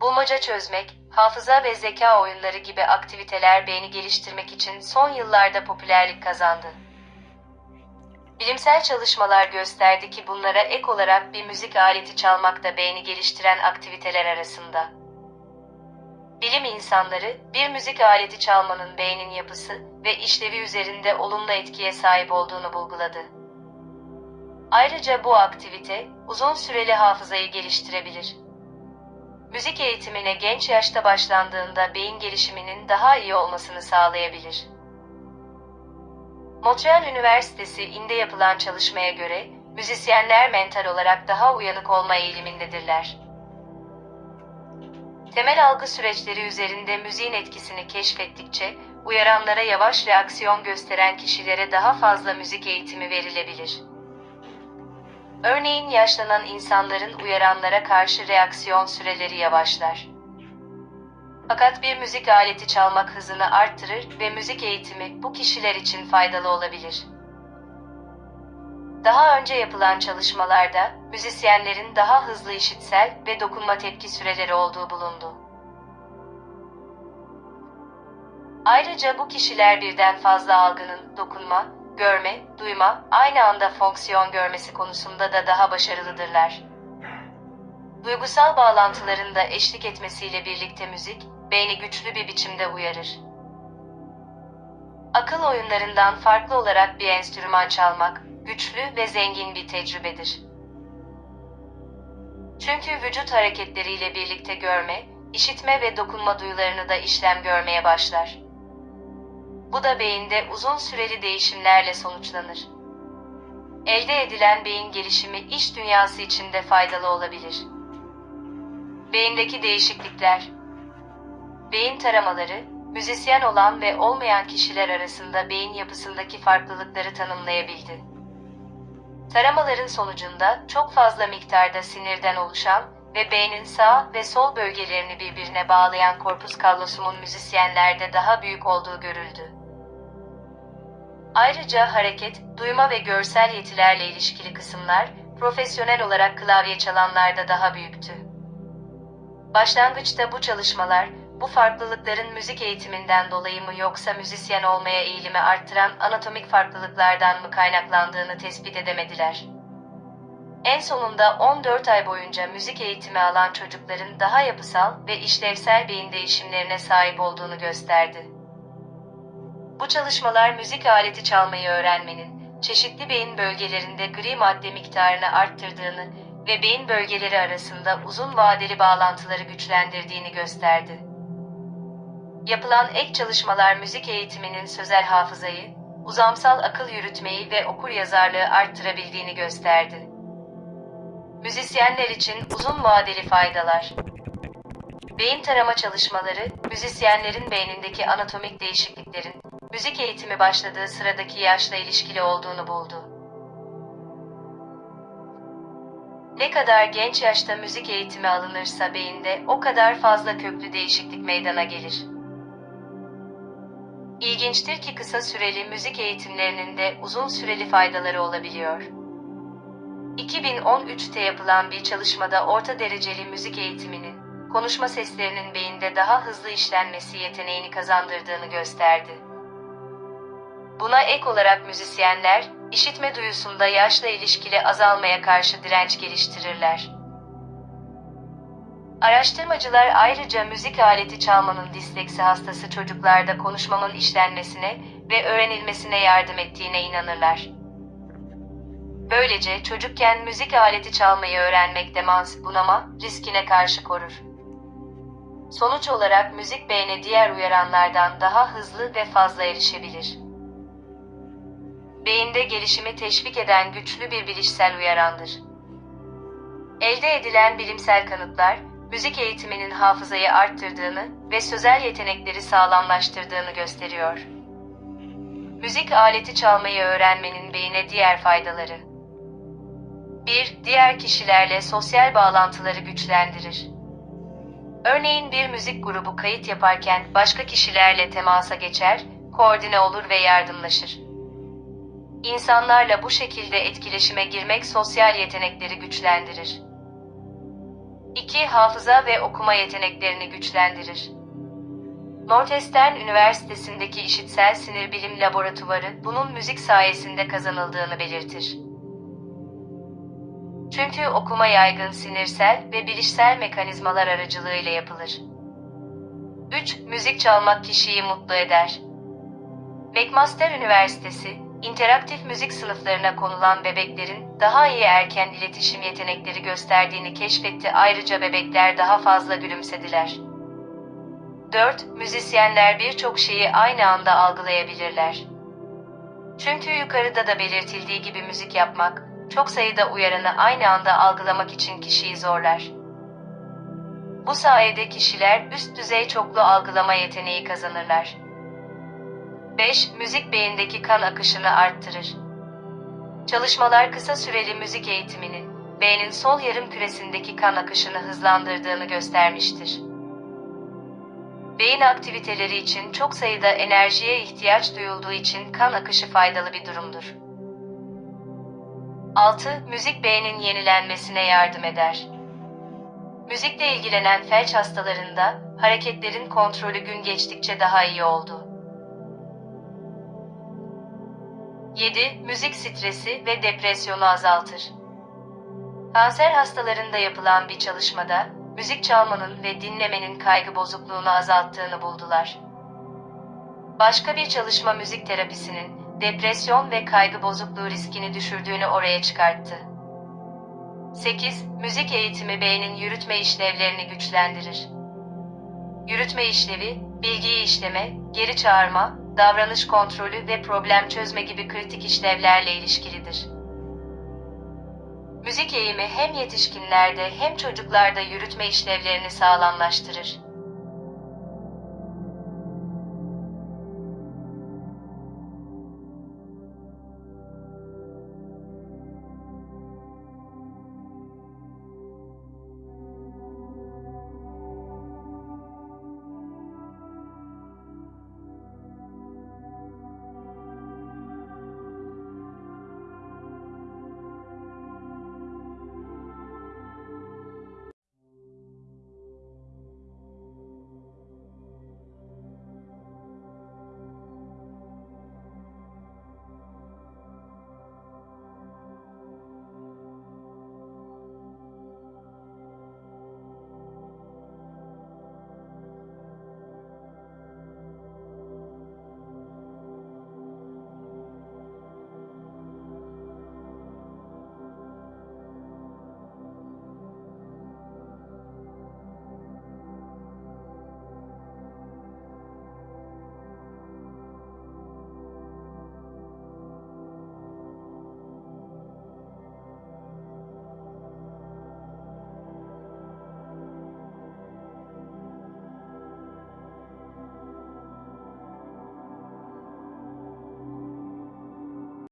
bulmaca çözmek, hafıza ve zeka oyunları gibi aktiviteler beyni geliştirmek için son yıllarda popülerlik kazandı. Bilimsel çalışmalar gösterdi ki bunlara ek olarak bir müzik aleti çalmak da beyni geliştiren aktiviteler arasında. Bilim insanları, bir müzik aleti çalmanın beynin yapısı ve işlevi üzerinde olumlu etkiye sahip olduğunu bulguladı. Ayrıca bu aktivite, uzun süreli hafızayı geliştirebilir. Müzik eğitimine genç yaşta başlandığında beyin gelişiminin daha iyi olmasını sağlayabilir. Montreal Üniversitesi inde yapılan çalışmaya göre, müzisyenler mental olarak daha uyanık olma eğilimindedirler. Temel algı süreçleri üzerinde müziğin etkisini keşfettikçe, uyaranlara yavaş reaksiyon gösteren kişilere daha fazla müzik eğitimi verilebilir. Örneğin yaşlanan insanların uyaranlara karşı reaksiyon süreleri yavaşlar. Fakat bir müzik aleti çalmak hızını arttırır ve müzik eğitimi bu kişiler için faydalı olabilir. Daha önce yapılan çalışmalarda müzisyenlerin daha hızlı işitsel ve dokunma tepki süreleri olduğu bulundu. Ayrıca bu kişiler birden fazla algının dokunma, görme, duyma, aynı anda fonksiyon görmesi konusunda da daha başarılıdırlar. Duygusal bağlantıların da eşlik etmesiyle birlikte müzik, beyni güçlü bir biçimde uyarır. Akıl oyunlarından farklı olarak bir enstrüman çalmak, güçlü ve zengin bir tecrübedir. Çünkü vücut hareketleriyle birlikte görme, işitme ve dokunma duyularını da işlem görmeye başlar. Bu da beyinde uzun süreli değişimlerle sonuçlanır. Elde edilen beyin gelişimi iş dünyası için de faydalı olabilir. Beyindeki değişiklikler Beyin taramaları, müzisyen olan ve olmayan kişiler arasında beyin yapısındaki farklılıkları tanımlayabildi. Taramaların sonucunda çok fazla miktarda sinirden oluşan ve beynin sağ ve sol bölgelerini birbirine bağlayan korpus kallosumun müzisyenlerde daha büyük olduğu görüldü. Ayrıca hareket, duyma ve görsel yetilerle ilişkili kısımlar, profesyonel olarak klavye çalanlarda daha büyüktü. Başlangıçta bu çalışmalar, bu farklılıkların müzik eğitiminden dolayı mı yoksa müzisyen olmaya eğilimi arttıran anatomik farklılıklardan mı kaynaklandığını tespit edemediler. En sonunda 14 ay boyunca müzik eğitimi alan çocukların daha yapısal ve işlevsel beyin değişimlerine sahip olduğunu gösterdi. Bu çalışmalar müzik aleti çalmayı öğrenmenin, çeşitli beyin bölgelerinde gri madde miktarını arttırdığını ve beyin bölgeleri arasında uzun vadeli bağlantıları güçlendirdiğini gösterdi. Yapılan ek çalışmalar müzik eğitiminin sözel hafızayı, uzamsal akıl yürütmeyi ve okur yazarlığı arttırabildiğini gösterdi. Müzisyenler için uzun vadeli faydalar. Beyin tarama çalışmaları, müzisyenlerin beynindeki anatomik değişikliklerin, müzik eğitimi başladığı sıradaki yaşla ilişkili olduğunu buldu. Ne kadar genç yaşta müzik eğitimi alınırsa beyinde o kadar fazla köklü değişiklik meydana gelir. İlginçtir ki kısa süreli müzik eğitimlerinin de uzun süreli faydaları olabiliyor. 2013'te yapılan bir çalışmada orta dereceli müzik eğitiminin, konuşma seslerinin beyinde daha hızlı işlenmesi yeteneğini kazandırdığını gösterdi. Buna ek olarak müzisyenler, işitme duyusunda yaşla ilişkili azalmaya karşı direnç geliştirirler. Araştırmacılar ayrıca müzik aleti çalmanın disleksi hastası çocuklarda konuşmanın işlenmesine ve öğrenilmesine yardım ettiğine inanırlar. Böylece çocukken müzik aleti çalmayı öğrenmek demans, bunama, riskine karşı korur. Sonuç olarak müzik beyne diğer uyaranlardan daha hızlı ve fazla erişebilir. Beyinde gelişimi teşvik eden güçlü bir bilişsel uyarandır. Elde edilen bilimsel kanıtlar, müzik eğitiminin hafızayı arttırdığını ve sözel yetenekleri sağlamlaştırdığını gösteriyor. Müzik aleti çalmayı öğrenmenin beyine diğer faydaları. 1. Diğer kişilerle sosyal bağlantıları güçlendirir. Örneğin bir müzik grubu kayıt yaparken başka kişilerle temasa geçer, koordine olur ve yardımlaşır. İnsanlarla bu şekilde etkileşime girmek sosyal yetenekleri güçlendirir. 2. Hafıza ve okuma yeteneklerini güçlendirir. Northwestern Üniversitesi'ndeki İşitsel Sinir Bilim Laboratuvarı bunun müzik sayesinde kazanıldığını belirtir. Çünkü okuma yaygın sinirsel ve bilişsel mekanizmalar aracılığıyla yapılır. 3. Müzik çalmak kişiyi mutlu eder. McMaster Üniversitesi, interaktif müzik sınıflarına konulan bebeklerin daha iyi erken iletişim yetenekleri gösterdiğini keşfetti. Ayrıca bebekler daha fazla gülümsediler. 4. Müzisyenler birçok şeyi aynı anda algılayabilirler. Çünkü yukarıda da belirtildiği gibi müzik yapmak, çok sayıda uyaranı aynı anda algılamak için kişiyi zorlar. Bu sayede kişiler üst düzey çoklu algılama yeteneği kazanırlar. 5. Müzik beyindeki kan akışını arttırır. Çalışmalar kısa süreli müzik eğitiminin beynin sol yarım küresindeki kan akışını hızlandırdığını göstermiştir. Beyin aktiviteleri için çok sayıda enerjiye ihtiyaç duyulduğu için kan akışı faydalı bir durumdur. 6. Müzik beynin yenilenmesine yardım eder. Müzikle ilgilenen felç hastalarında hareketlerin kontrolü gün geçtikçe daha iyi oldu. 7. Müzik stresi ve depresyonu azaltır. Kanser hastalarında yapılan bir çalışmada müzik çalmanın ve dinlemenin kaygı bozukluğunu azalttığını buldular. Başka bir çalışma müzik terapisinin depresyon ve kaygı bozukluğu riskini düşürdüğünü oraya çıkarttı. 8. Müzik eğitimi beynin yürütme işlevlerini güçlendirir. Yürütme işlevi, bilgiyi işleme, geri çağırma, davranış kontrolü ve problem çözme gibi kritik işlevlerle ilişkilidir. Müzik eğimi hem yetişkinlerde hem çocuklarda yürütme işlevlerini sağlamlaştırır.